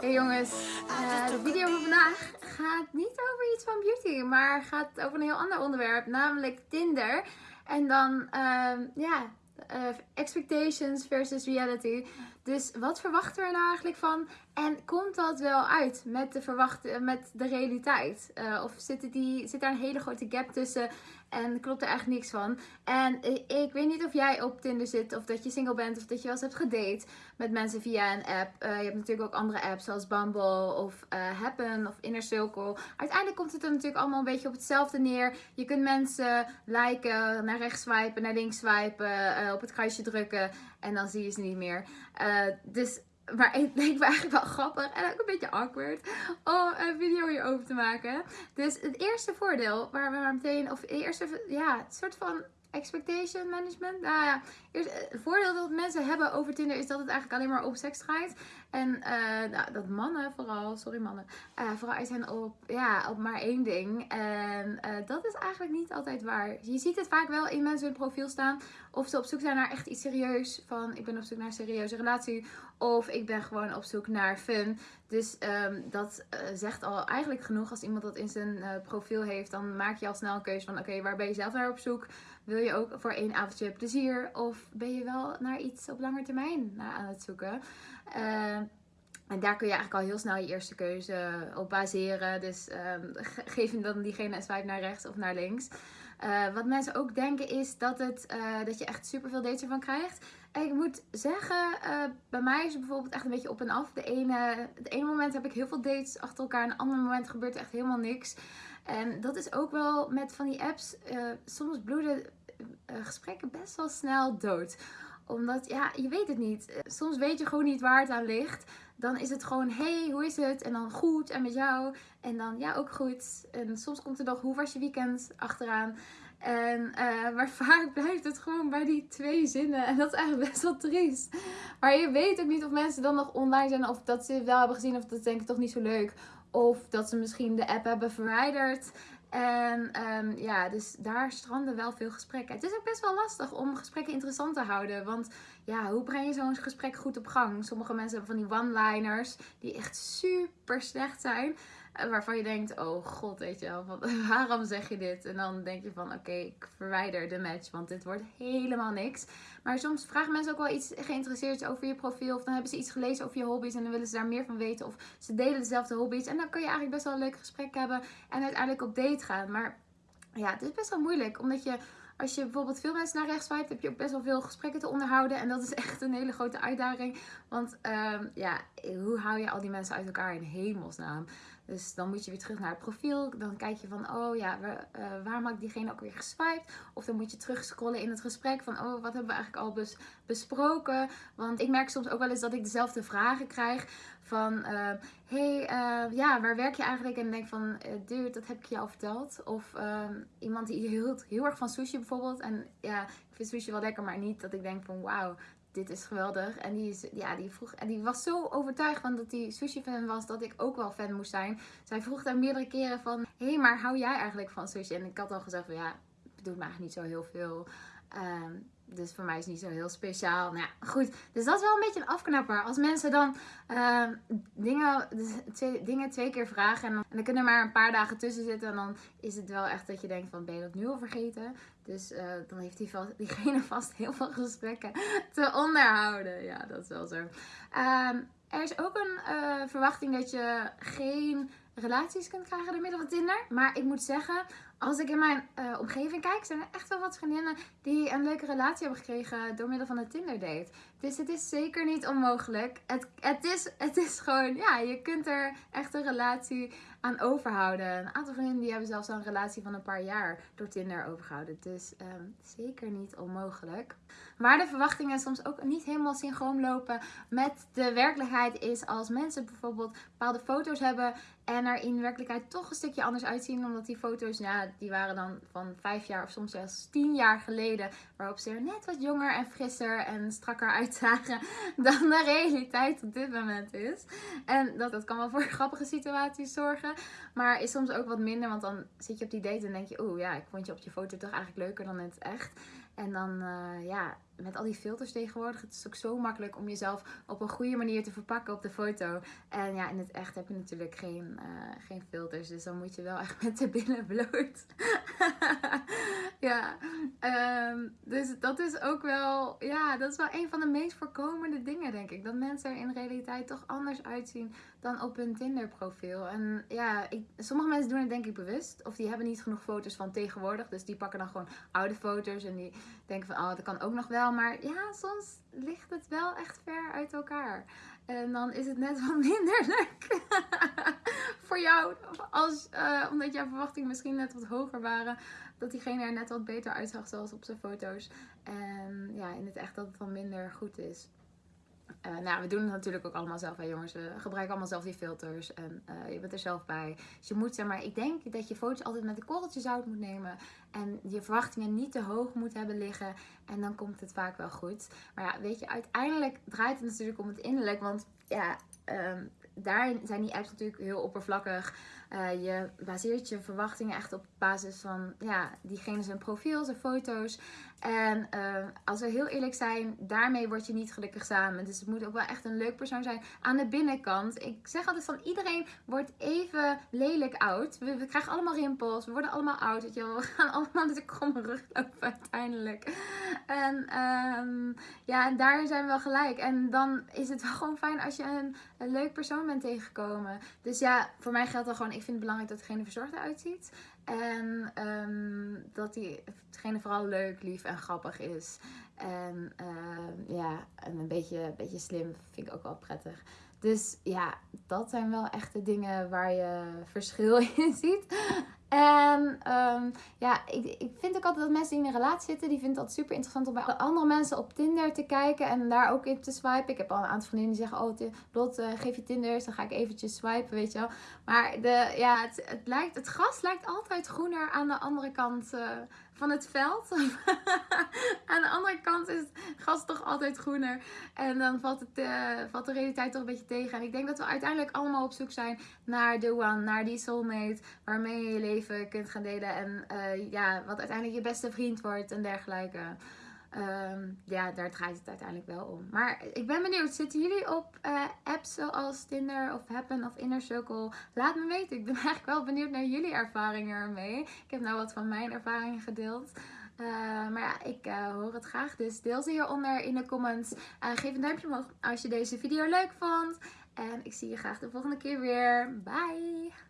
Hey jongens, uh, de video van vandaag gaat niet over iets van beauty, maar gaat over een heel ander onderwerp, namelijk Tinder. En dan, uh, ja, uh, expectations versus reality. Dus wat verwachten we er nou eigenlijk van? En komt dat wel uit met de, verwachte, met de realiteit? Uh, of zit, die, zit daar een hele grote gap tussen en klopt er eigenlijk niks van? En ik weet niet of jij op Tinder zit, of dat je single bent, of dat je wel eens hebt gedate met mensen via een app. Uh, je hebt natuurlijk ook andere apps zoals Bumble of uh, Happen of Inner Circle. Uiteindelijk komt het er natuurlijk allemaal een beetje op hetzelfde neer. Je kunt mensen liken, naar rechts swipen, naar links swipen, op het kruisje drukken en dan zie je ze niet meer. Dus maar het leek me eigenlijk wel grappig en ook een beetje awkward om een video hierover te maken. Dus het eerste voordeel waar we maar meteen, of het eerste, ja, het soort van expectation management. Nou ja, eerst, het eh, voordeel dat mensen hebben over Tinder is dat het eigenlijk alleen maar op seks draait. En uh, nou, dat mannen vooral, sorry mannen, vooral uit zijn op, ja, op maar één ding. En dat is eigenlijk niet altijd waar. Je ziet het vaak wel in mensen hun profiel staan. Of ze op zoek zijn naar echt iets serieus. Van ik ben op zoek naar een serieuze relatie. Of ik ben gewoon op zoek naar fun. Dus um, dat zegt al eigenlijk genoeg. Als iemand dat in zijn profiel heeft, dan maak je al snel een keuze van oké, waar ben je zelf naar op zoek? Wil je ook voor één avondje plezier? Of ben je wel naar iets op lange termijn aan het zoeken? Uh, en daar kun je eigenlijk al heel snel je eerste keuze op baseren. Dus um, geef dan diegene een swipe naar rechts of naar links. Uh, wat mensen ook denken is dat, het, uh, dat je echt superveel dates ervan krijgt. En ik moet zeggen, uh, bij mij is het bijvoorbeeld echt een beetje op en af. De ene, het ene moment heb ik heel veel dates achter elkaar. En het andere moment gebeurt er echt helemaal niks. En dat is ook wel met van die apps. soms bloeden gesprekken best wel snel dood omdat, ja, je weet het niet. Soms weet je gewoon niet waar het aan ligt. Dan is het gewoon, hey, hoe is het? En dan goed, en met jou. En dan, ja, ook goed. En soms komt er nog, hoe was je weekend? Achteraan. En, uh, maar vaak blijft het gewoon bij die twee zinnen. En dat is eigenlijk best wel triest. Maar je weet ook niet of mensen dan nog online zijn. Of dat ze het wel hebben gezien. Of dat denk ik toch niet zo leuk. Of dat ze misschien de app hebben verwijderd. En um, ja, dus daar stranden wel veel gesprekken. Het is ook best wel lastig om gesprekken interessant te houden. Want ja, hoe breng je zo'n gesprek goed op gang? Sommige mensen hebben van die one-liners die echt super slecht zijn. Waarvan je denkt, oh god, weet je wel, waarom zeg je dit? En dan denk je van, oké, ik verwijder de match, want dit wordt helemaal niks. Maar soms vragen mensen ook wel iets geïnteresseerd over je profiel. Of dan hebben ze iets gelezen over je hobby's en dan willen ze daar meer van weten. Of ze delen dezelfde hobby's. En dan kun je eigenlijk best wel een leuk gesprek hebben en uiteindelijk op date gaan. Maar ja, het is best wel moeilijk, omdat je als je bijvoorbeeld veel mensen naar rechts swipe, heb je ook best wel veel gesprekken te onderhouden. En dat is echt een hele grote uitdaging. Want um, ja, hoe hou je al die mensen uit elkaar in hemelsnaam? Dus dan moet je weer terug naar het profiel. Dan kijk je van, oh ja, waar, uh, waarom had diegene ook weer geswiped? Of dan moet je terug scrollen in het gesprek van, oh, wat hebben we eigenlijk al bes besproken? Want ik merk soms ook wel eens dat ik dezelfde vragen krijg van, uh, hey, uh, ja, waar werk je eigenlijk? En denk van, dude, dat heb ik je al verteld. Of iemand die hield heel erg van sushi bijvoorbeeld. En ja, ik vind sushi wel lekker, maar niet dat ik denk van, wauw, dit is geweldig. En die, is, ja, die, vroeg, en die was zo overtuigd van dat hij sushi fan was dat ik ook wel fan moest zijn. Zij vroeg daar meerdere keren van, hé, hey, maar hou jij eigenlijk van sushi? En ik had al gezegd van, ja, het doet me eigenlijk niet zo heel veel. Um, dus voor mij is het niet zo heel speciaal. Nou ja, goed. Dus dat is wel een beetje een afknapper. Als mensen dan uh, dingen, twee, dingen twee keer vragen. En dan, en kunnen er maar een paar dagen tussen zitten. En dan is het wel echt dat je denkt van ben je dat nu al vergeten? Dus uh, dan heeft die diegene vast heel veel gesprekken te onderhouden. Ja, dat is wel zo. Um, er is ook een uh, verwachting dat je geen relaties kunt krijgen door middel van Tinder. Maar ik moet zeggen, als ik in mijn uh, omgeving kijk, zijn er echt wel wat vriendinnen die een leuke relatie hebben gekregen door middel van een Tinder date. Dus het is zeker niet onmogelijk. Het, het, is, het is gewoon, ja, je kunt er echt een relatie aan overhouden. Een aantal vrienden die hebben zelfs al een relatie van een paar jaar door Tinder overgehouden. Dus um, zeker niet onmogelijk. Maar de verwachtingen soms ook niet helemaal synchroon lopen met de werkelijkheid is als mensen bijvoorbeeld bepaalde foto's hebben en er in werkelijkheid toch een stukje anders uitzien. Omdat die foto's, ja, die waren dan van vijf jaar of soms zelfs tien jaar geleden. Waarop ze er net wat jonger en frisser en strakker uitzagen dan de realiteit op dit moment is. En dat, dat kan wel voor grappige situaties zorgen. Maar is soms ook wat minder, want dan zit je op die date en denk je... Oeh ja, ik vond je op je foto toch eigenlijk leuker dan in het echt. En dan, uh, ja, met al die filters tegenwoordig, het is ook zo makkelijk om jezelf op een goede manier te verpakken op de foto. En ja, in het echt heb je natuurlijk geen, uh, geen filters, dus dan moet je wel echt met de billen bloot. ja, um, dus dat is ook wel, ja, dat is wel een van de meest voorkomende dingen, denk ik. Dat mensen er in realiteit toch anders uitzien dan op hun Tinder profiel. En ja, ik, sommige mensen doen het denk ik bewust. Of die hebben niet genoeg foto's van tegenwoordig. Dus die pakken dan gewoon oude foto's. En die denken van, oh, dat kan ook nog wel. Maar ja, soms ligt het wel echt ver uit elkaar. En dan is het net wat minder leuk voor jou. Als, uh, omdat jouw verwachtingen misschien net wat hoger waren. Dat diegene er net wat beter uitzag zoals op zijn foto's. En ja, in het echt dat het dan minder goed is. Uh, nou, we doen het natuurlijk ook allemaal zelf, hè jongens. We gebruiken allemaal zelf die filters en uh, je bent er zelf bij. Dus je moet, zeg maar, ik denk dat je foto's altijd met een korreltje zout moet nemen. En je verwachtingen niet te hoog moet hebben liggen. En dan komt het vaak wel goed. Maar ja, weet je, uiteindelijk draait het natuurlijk om het innerlijk. Want ja, um, daarin zijn die apps natuurlijk heel oppervlakkig. Uh, je baseert je verwachtingen echt op basis van ja, diegene zijn profiel, zijn foto's. En uh, als we heel eerlijk zijn, daarmee word je niet gelukkig samen. Dus het moet ook wel echt een leuk persoon zijn aan de binnenkant. Ik zeg altijd van iedereen wordt even lelijk oud. We, krijgen allemaal rimpels, we worden allemaal oud. Weet je. We gaan allemaal met de kromme rug lopen uiteindelijk. En um, ja, en daar zijn we wel gelijk. En dan is het wel gewoon fijn als je een, een leuk persoon bent tegengekomen. Dus ja, voor mij geldt dan gewoon ik vind het belangrijk dat degene verzorgd eruit ziet. En um, dat diegene vooral leuk, lief en grappig is. En uh, ja, en een beetje, een beetje slim vind ik ook wel prettig. Dus ja, dat zijn wel echt de dingen waar je verschil in ziet. En um, ja, ik, ik vind ook altijd dat mensen die in een relatie zitten, die het altijd super interessant om bij andere mensen op Tinder te kijken en daar ook in te swipen. Ik heb al een aantal vriendinnen die zeggen, oh Lot, uh, geef je Tinder, dan ga ik eventjes swipen, weet je wel. Maar de, ja, het, het, lijkt, het gras lijkt altijd groener aan de andere kant uh, van het veld. aan de andere kant is het gras toch altijd groener. En dan valt, het, uh, valt de realiteit toch een beetje tegen. En ik denk dat we uiteindelijk allemaal op zoek zijn naar de one, naar die soulmate, waarmee je je leven kunt gaan delen. En uh, ja, wat uiteindelijk je beste vriend wordt en dergelijke. Um, ja, daar draait het uiteindelijk wel om. Maar ik ben benieuwd, zitten jullie op uh, apps zoals Tinder of Happen of Inner Circle? Laat me weten. Ik ben eigenlijk wel benieuwd naar jullie ervaringen ermee. Ik heb nou wat van mijn ervaringen gedeeld. Uh, maar ja, ik hoor het graag. Dus deel ze hieronder in de comments. geef een duimpje omhoog als je deze video leuk vond. En ik zie je graag de volgende keer weer. Bye!